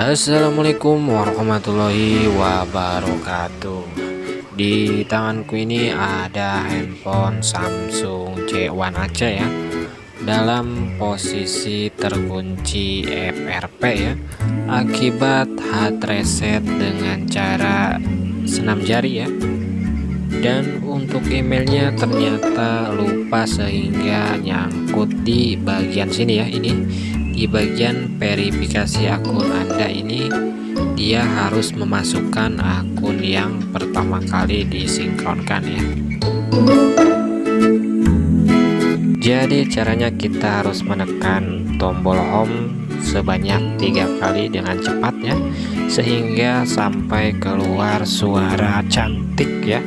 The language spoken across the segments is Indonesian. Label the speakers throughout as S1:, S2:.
S1: Assalamualaikum warahmatullahi wabarakatuh. Di tanganku ini ada handphone Samsung J1 Ace ya. Dalam posisi terkunci FRP ya. Akibat hard reset dengan cara senam jari ya. Dan untuk emailnya ternyata lupa sehingga nyangkut di bagian sini ya ini di bagian verifikasi akun Anda ini dia harus memasukkan akun yang pertama kali disinkronkan ya. Jadi caranya kita harus menekan tombol home sebanyak tiga kali dengan cepat ya sehingga sampai keluar suara cantik ya.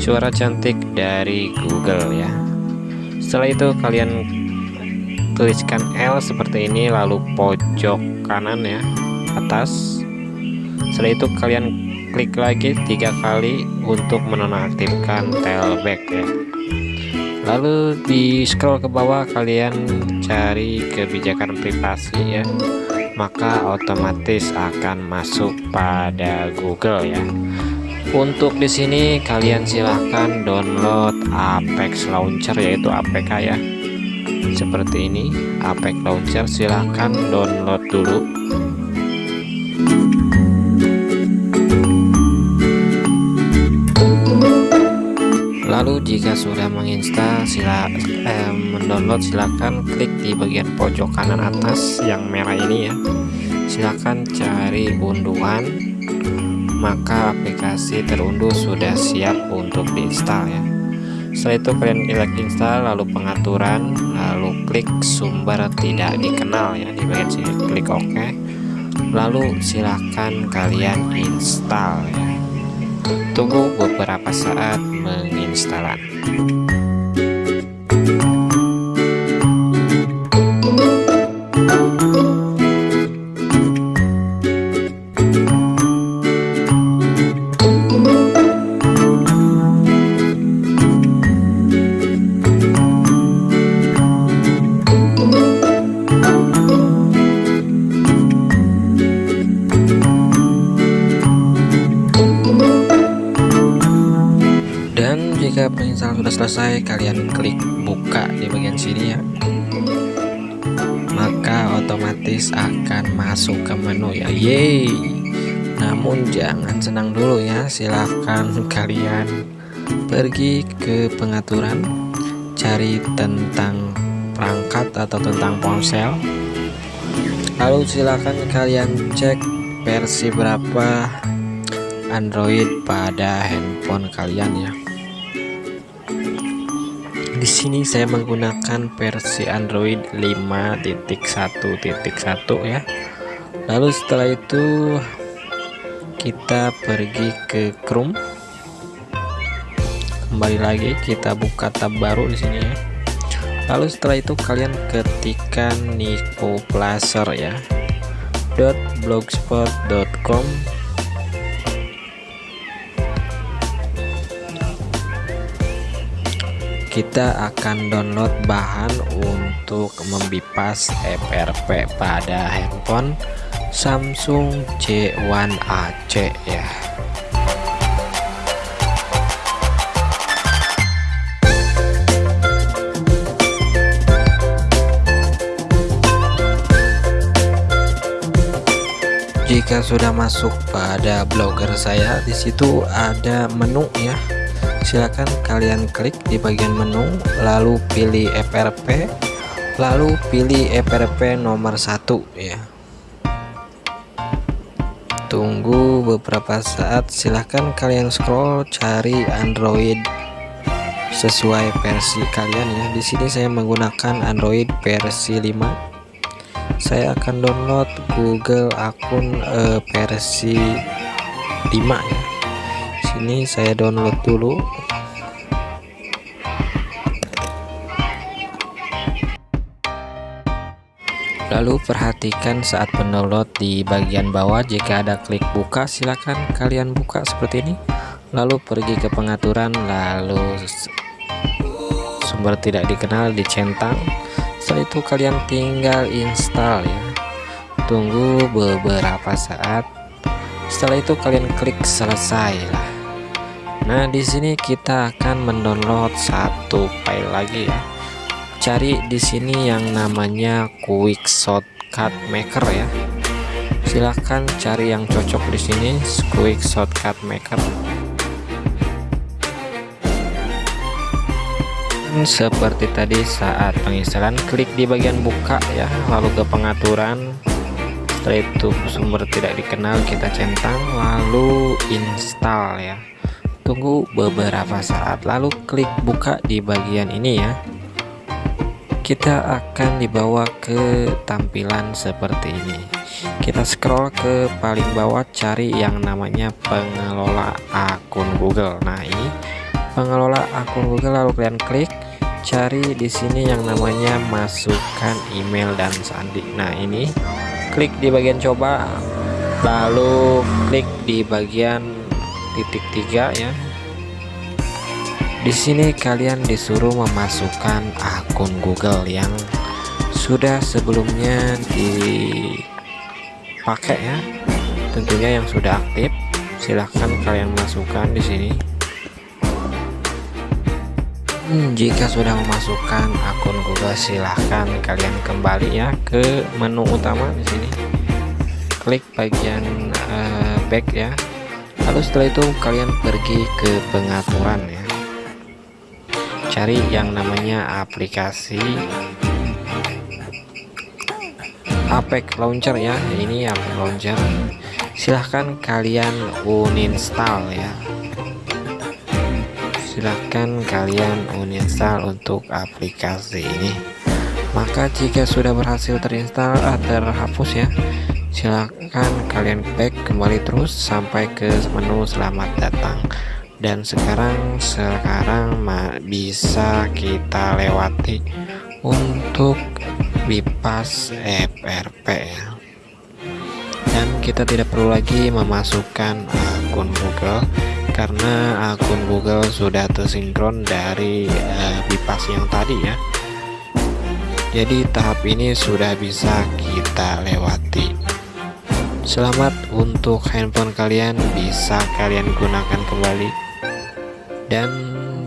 S1: Suara cantik dari Google ya. Setelah itu kalian tuliskan L seperti ini lalu pojok kanan ya atas. Setelah itu kalian klik lagi tiga kali untuk menonaktifkan tailback ya. Lalu di scroll ke bawah kalian cari kebijakan privasi ya maka otomatis akan masuk pada Google ya. Untuk di sini kalian silahkan download Apex Launcher yaitu APK ya seperti ini Apex Launcher silahkan download dulu. Lalu jika sudah menginstal sila eh, mendownload silahkan klik di bagian pojok kanan atas yang merah ini ya. Silahkan cari unduhan maka aplikasi terunduh sudah siap untuk diinstal ya setelah itu kalian klik install lalu pengaturan lalu klik sumber tidak dikenal ya di bagian sini klik OK. Lalu silahkan kalian install ya. Tunggu beberapa saat menginstalan penginstalan sudah selesai kalian klik buka di bagian sini ya. Maka otomatis akan masuk ke menu ya. Yeay. Namun jangan senang dulu ya silahkan kalian pergi ke pengaturan cari tentang perangkat atau tentang ponsel. Lalu silahkan kalian cek versi berapa Android pada handphone kalian ya di sini saya menggunakan versi Android 5.1.1 ya. Lalu setelah itu kita pergi ke Chrome. Kembali lagi kita buka tab baru di sini ya. Lalu setelah itu kalian ketikkan Nico Placer ya .blogspot.com kita akan download bahan untuk membipas FRP pada handphone Samsung J1 AC ya. Jika sudah masuk pada blogger saya di situ ada menu ya silakan kalian klik di bagian menu lalu pilih FRP lalu pilih FRP nomor satu ya. Tunggu beberapa saat silahkan kalian scroll cari Android sesuai versi kalian ya. Di sini saya menggunakan Android versi 5 saya akan download Google akun eh, versi 5 ya sini saya download dulu. Lalu perhatikan saat mendownload di bagian bawah. Jika ada klik buka silakan kalian buka seperti ini. Lalu pergi ke pengaturan lalu sumber tidak dikenal dicentang setelah itu kalian tinggal install ya. Tunggu beberapa saat. Setelah itu kalian klik selesai lah nah di sini kita akan mendownload satu file lagi ya. Cari di sini yang namanya quick shortcut maker ya. Silahkan cari yang cocok di sini quick shortcut maker. Seperti tadi saat penginstalan klik di bagian buka ya lalu ke pengaturan. Setelah itu sumber tidak dikenal kita centang lalu install ya tunggu beberapa saat lalu klik buka di bagian ini ya. Kita akan dibawa ke tampilan seperti ini. Kita scroll ke paling bawah cari yang namanya pengelola akun Google. Nah ini pengelola akun Google lalu kalian klik. Cari di sini yang namanya masukkan email dan sandi. Nah ini klik di bagian coba lalu klik di bagian titik tiga ya. Di sini kalian disuruh memasukkan akun Google yang sudah sebelumnya dipakai ya. Tentunya yang sudah aktif. Silahkan kalian masukkan di sini. Hmm, jika sudah memasukkan akun Google silahkan kalian kembali ya ke menu utama di sini. Klik bagian uh, back ya lalu setelah itu kalian pergi ke pengaturan ya. Cari yang namanya aplikasi Apex Launcher ya. Ini Apex Launcher. Silahkan kalian uninstall ya. Silahkan kalian uninstall untuk aplikasi ini. Maka jika sudah berhasil terinstall atau terhapus ya silahkan kalian back kembali terus sampai ke menu selamat datang. Dan sekarang sekarang bisa kita lewati untuk bypass FRP ya. Dan kita tidak perlu lagi memasukkan akun Google karena akun Google sudah tersinkron dari uh, Bipas yang tadi ya. Jadi tahap ini sudah bisa kita lewati selamat untuk handphone kalian bisa kalian gunakan kembali dan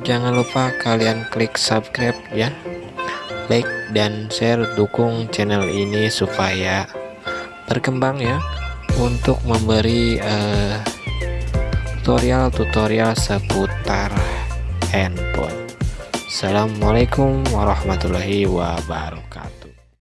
S1: jangan lupa kalian klik subscribe ya like dan share dukung channel ini supaya berkembang ya untuk memberi uh, tutorial-tutorial seputar handphone. Assalamualaikum warahmatullahi wabarakatuh.